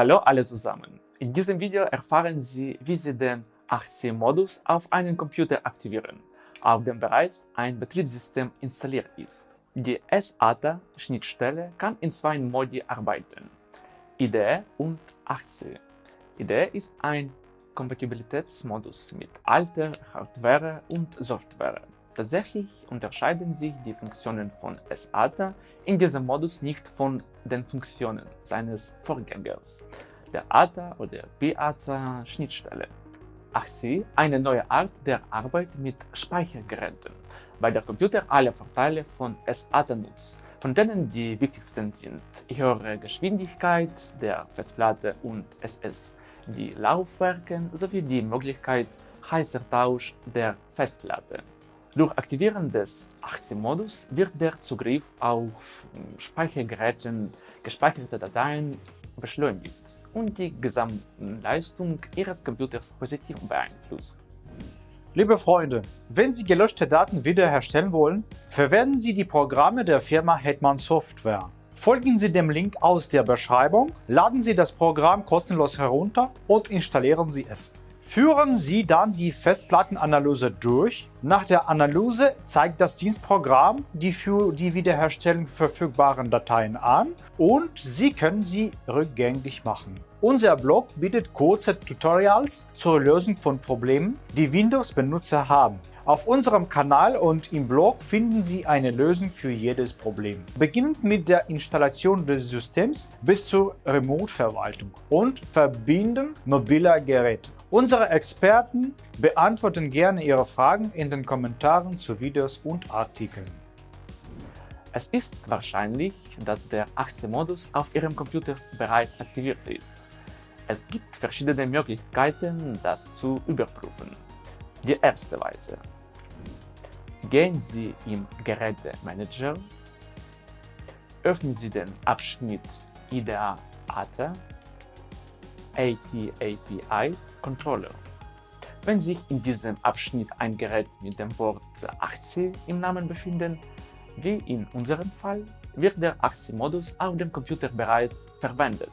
Hallo alle zusammen! In diesem Video erfahren Sie, wie Sie den 8C-Modus auf einen Computer aktivieren, auf dem bereits ein Betriebssystem installiert ist. Die SATA-Schnittstelle kann in zwei Modi arbeiten, IDE und 8C. IDE ist ein Kompatibilitätsmodus mit alter Hardware und Software. Tatsächlich unterscheiden sich die Funktionen von SATA in diesem Modus nicht von den Funktionen seines Vorgängers, der ATA oder PATA-Schnittstelle. 8C eine neue Art der Arbeit mit Speichergeräten, weil der Computer alle Vorteile von SATA nutzt, von denen die wichtigsten sind höhere Geschwindigkeit der Festplatte und SS, die Laufwerke sowie die Möglichkeit heißer Tausch der Festplatte. Durch Aktivieren des 8C-Modus wird der Zugriff auf Speichergeräten gespeicherte Dateien beschleunigt und die Gesamtleistung Ihres Computers positiv beeinflusst. Liebe Freunde, wenn Sie gelöschte Daten wiederherstellen wollen, verwenden Sie die Programme der Firma Hetman Software. Folgen Sie dem Link aus der Beschreibung, laden Sie das Programm kostenlos herunter und installieren Sie es. Führen Sie dann die Festplattenanalyse durch. Nach der Analyse zeigt das Dienstprogramm die für die Wiederherstellung verfügbaren Dateien an und Sie können sie rückgängig machen. Unser Blog bietet kurze Tutorials zur Lösung von Problemen, die Windows-Benutzer haben. Auf unserem Kanal und im Blog finden Sie eine Lösung für jedes Problem. Beginnend mit der Installation des Systems bis zur Remote-Verwaltung und Verbinden mobiler Geräte. Unsere Experten beantworten gerne Ihre Fragen in den Kommentaren zu Videos und Artikeln. Es ist wahrscheinlich, dass der 8C-Modus auf Ihrem Computer bereits aktiviert ist. Es gibt verschiedene Möglichkeiten, das zu überprüfen. Die erste Weise. Gehen Sie im Gerätemanager, öffnen Sie den Abschnitt IDEA ATA AT-API Controller. Wenn sich in diesem Abschnitt ein Gerät mit dem Wort 8C im Namen befindet, wie in unserem Fall, wird der 8C-Modus auf dem Computer bereits verwendet.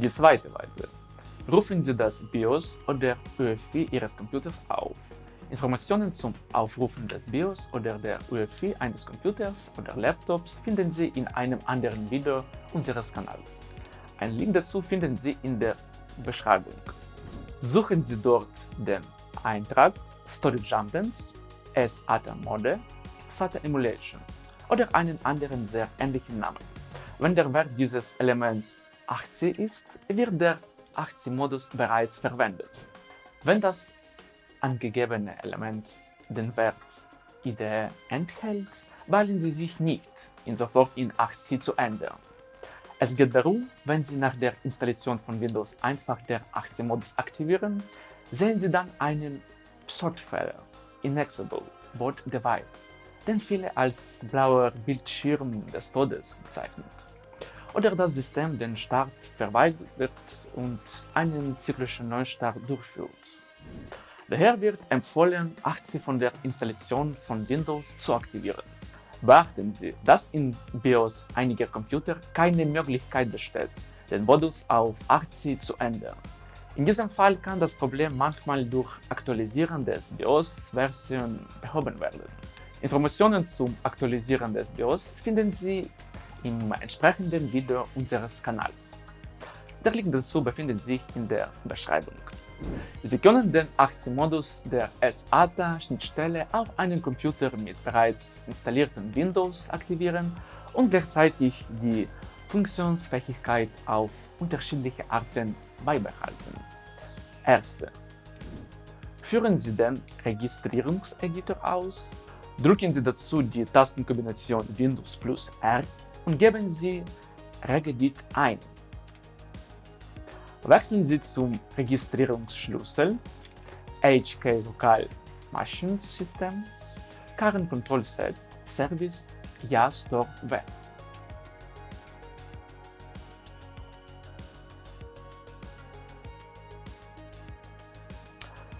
Die zweite Weise. Rufen Sie das BIOS oder UEFI Ihres Computers auf. Informationen zum Aufrufen des BIOS oder der UEFI eines Computers oder Laptops finden Sie in einem anderen Video unseres Kanals. Ein Link dazu finden Sie in der Beschreibung. Suchen Sie dort den Eintrag Storage Jumpens, SATA Mode, SATA Emulation oder einen anderen sehr ähnlichen Namen. Wenn der Wert dieses Elements 8C ist, wird der 8C-Modus bereits verwendet. Wenn das angegebene Element den Wert IDE enthält, wählen Sie sich nicht, ihn sofort in 8C zu ändern. Es geht darum, wenn Sie nach der Installation von Windows einfach der 8C-Modus aktivieren, sehen Sie dann einen Sortfehler Inexable Board Device, den viele als blauer Bildschirm des Todes bezeichnet. Oder das System den Start verweigert und einen zyklischen Neustart durchführt. Daher wird empfohlen, 8C von der Installation von Windows zu aktivieren. Beachten Sie, dass in BIOS einiger Computer keine Möglichkeit besteht, den Modus auf 8C zu ändern. In diesem Fall kann das Problem manchmal durch Aktualisieren des BIOS-Version behoben werden. Informationen zum Aktualisieren des BIOS finden Sie im entsprechenden Video unseres Kanals. Der Link dazu befindet sich in der Beschreibung. Sie können den 8C-Modus der SATA-Schnittstelle auf einem Computer mit bereits installiertem Windows aktivieren und gleichzeitig die Funktionsfähigkeit auf unterschiedliche Arten beibehalten. Erste. Führen Sie den Registrierungseditor aus, drücken Sie dazu die Tastenkombination Windows plus R und geben Sie regedit ein. Wechseln Sie zum Registrierungsschlüssel HK Local Machine System Current Control Set Service Ja Store Web.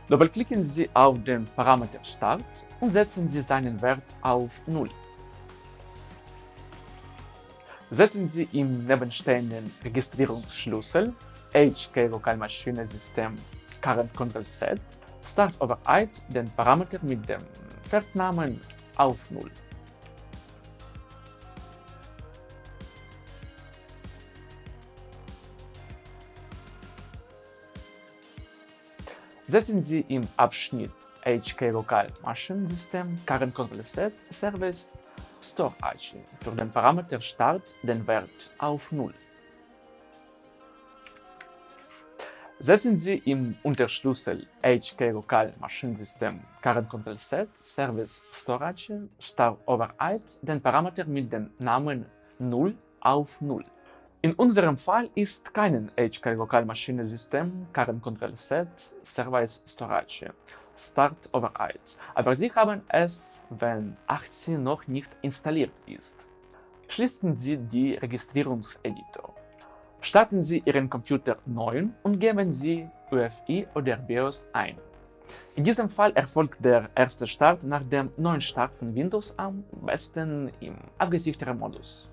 Doppelklicken Sie auf den Parameter Start und setzen Sie seinen Wert auf 0. Setzen Sie im nebenstehenden Registrierungsschlüssel HK Lokalmaschine System Current Control Set Start Override den Parameter mit dem Wertnamen auf 0. Setzen Sie im Abschnitt HK Local Maschinensystem Current Control Set Service Storage für den Parameter Start den Wert auf 0. Setzen Sie im Unterschlüssel HK Local Maschinensystem Current Control Set Service Storage Start Override den Parameter mit dem Namen 0 auf 0. In unserem Fall ist kein HK Local Maschinensystem Current Control Set Service Storage Start Override, aber Sie haben es, wenn 18 noch nicht installiert ist. Schließen Sie die Registrierungseditor. Starten Sie Ihren Computer neu und geben Sie UEFI oder BIOS ein. In diesem Fall erfolgt der erste Start nach dem neuen Start von Windows am besten im abgesicherten Modus.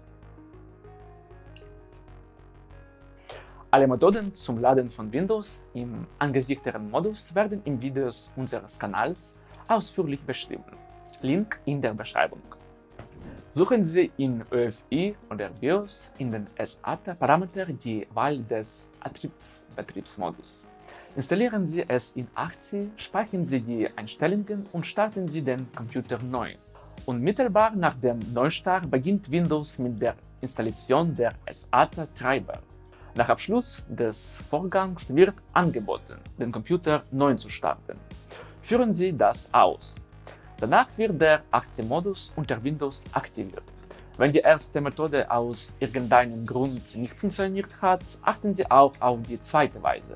Alle Methoden zum Laden von Windows im angesichteren Modus werden in Videos unseres Kanals ausführlich beschrieben. Link in der Beschreibung. Suchen Sie in UEFI oder BIOS in den SATA-Parameter die Wahl des Betriebsmodus. Installieren Sie es in 80, speichern Sie die Einstellungen und starten Sie den Computer neu. Unmittelbar nach dem Neustart beginnt Windows mit der Installation der SATA-Treiber. Nach Abschluss des Vorgangs wird angeboten, den Computer neu zu starten. Führen Sie das aus. Danach wird der 18-Modus unter Windows aktiviert. Wenn die erste Methode aus irgendeinem Grund nicht funktioniert hat, achten Sie auch auf die zweite Weise.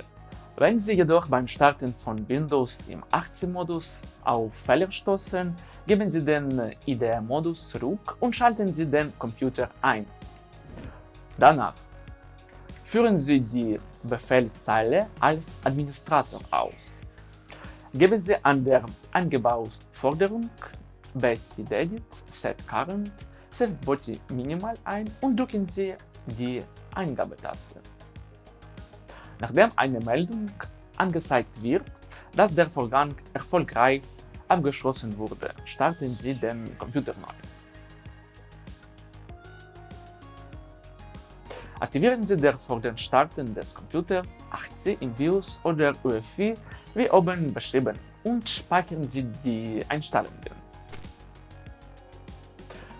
Wenn Sie jedoch beim Starten von Windows im 18-Modus auf Fehler stoßen, geben Sie den IDE-Modus zurück und schalten Sie den Computer ein. Danach Führen Sie die Befehlzeile als Administrator aus. Geben Sie an der Eingebauforderung Basic Edit Set Current Set Body Minimal ein und drücken Sie die Eingabetaste. Nachdem eine Meldung angezeigt wird, dass der Vorgang erfolgreich abgeschlossen wurde, starten Sie den Computer neu. Aktivieren Sie vor dem Starten des Computers 80 im BIOS oder UEFI wie oben beschrieben und speichern Sie die Einstellungen.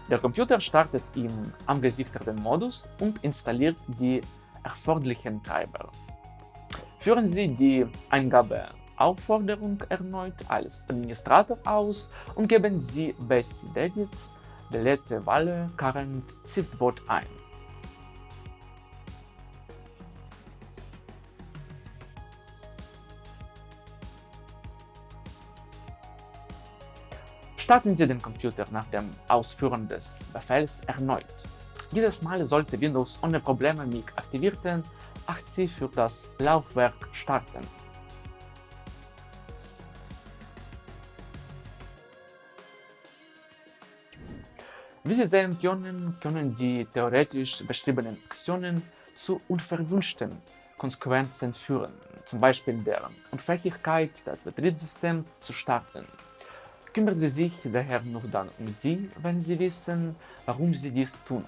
Der Computer startet im angesichterten Modus und installiert die erforderlichen Treiber. Führen Sie die Eingabeaufforderung erneut als Administrator aus und geben Sie Basic Edit Delete Walle Current ShiftBot ein. Starten Sie den Computer nach dem Ausführen des Befehls erneut. Dieses Mal sollte Windows ohne Probleme mit aktivierten 80 für das Laufwerk starten. Wie Sie sehen können, können die theoretisch beschriebenen Aktionen zu unverwünschten Konsequenzen führen, zum Beispiel der Unfähigkeit, das Betriebssystem zu starten. Kümmern Sie sich daher nur dann um Sie, wenn Sie wissen, warum Sie dies tun,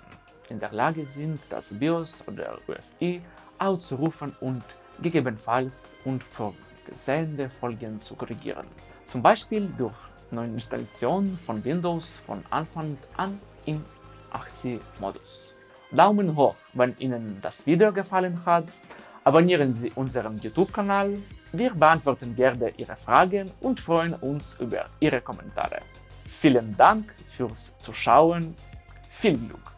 in der Lage sind, das BIOS oder UEFI auszurufen und gegebenenfalls unvorgesehene Folgen zu korrigieren. Zum Beispiel durch Neuinstallation von Windows von Anfang an im 80-Modus. Daumen hoch, wenn Ihnen das Video gefallen hat, abonnieren Sie unseren YouTube-Kanal wir beantworten gerne Ihre Fragen und freuen uns über Ihre Kommentare. Vielen Dank fürs Zuschauen. Viel Glück!